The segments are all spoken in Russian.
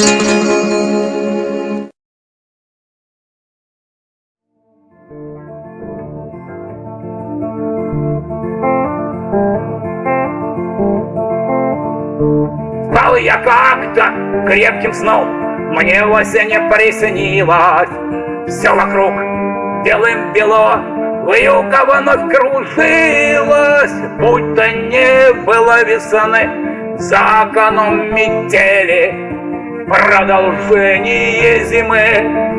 Спал я как-то крепким сном, Мне в осенне приснилось. Все вокруг белым бело, Вьюга вновь кружилась, Будто не было весны, За окном метели. Продолжение зимы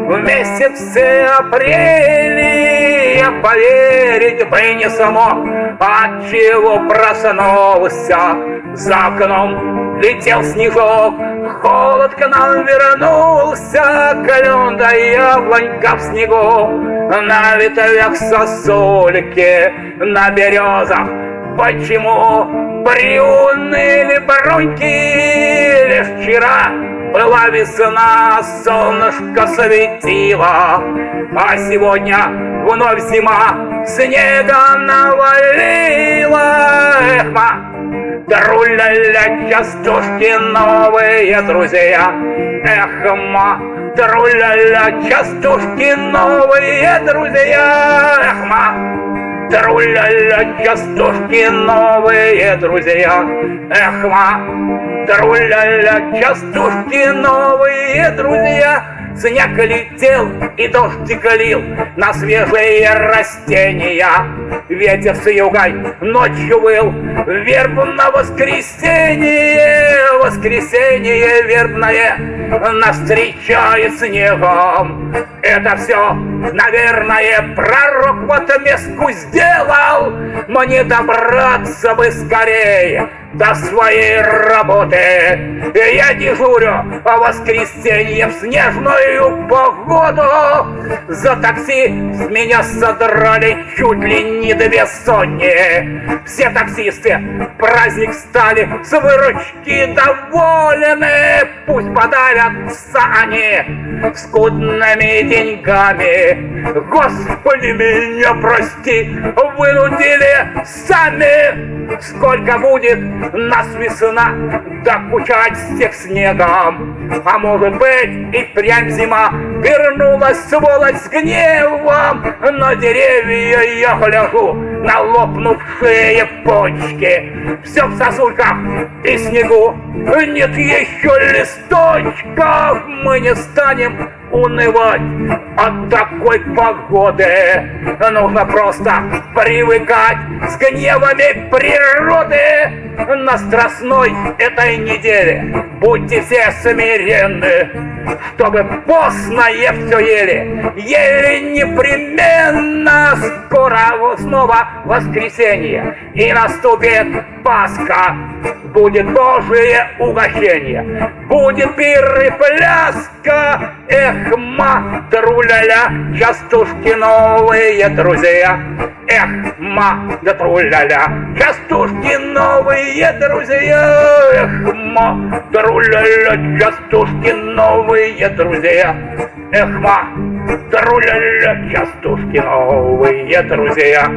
в месяце апреле Я поверить бы не смог, отчего проснулся За окном летел снежок, холод к нам вернулся, Клен да яблонька в снегу, на ветвях сосульки, на березах. Почему приуныли броньки лишь вчера? Была весна, солнышко светило, А сегодня вновь зима, снега навалила. Эх, ма, Труля-ля, частушки новые друзья. Эх, ма, труля-ля, частушки новые друзья. Эх, ма, Труля-ля, частушки новые друзья. Эх, ма, труля-ля, частушки новые друзья. Снег летел и дождик лил на свежие растения. Ветер с югой ночью выл, верб на воскресенье, воскресенье вербное нас встречает снегом. Это все, наверное, пророк в отместку сделал, мне добраться бы скорее до своей работы. Я дежурю в воскресенье в снежную погоду. За такси с меня содрали чуть ли не две сотни. Все таксисты праздник стали с выручки довольны. Пусть подавятся они скудными деньгами. Господи, меня прости, вынудили сами. Сколько будет нас весна докучать всех снегом. А может быть и прям зима вернулась сволочь с гневом. На деревья я гляжу, на лопнувшие почки. Все в сосульках и снегу, нет еще листочков. Мы не станем унывать от такой погоды. Нужно просто привыкать с гневами природы. На страстной этой неделе будьте все смиренны, чтобы постное все ели. Ели непременно скоро снова воскресенье и наступит Пасха. Будет Божие угощение, будет пир и пляска, эх, ма, труля-ля, частушки новые друзья. Эх, ма, да труля-ля, частушки новые друзья. Эх, ма, труля-ля, частушки новые друзья. Эх, ма, труля-ля, частушки новые друзья.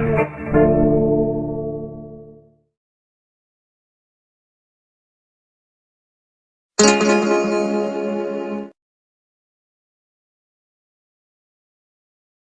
Música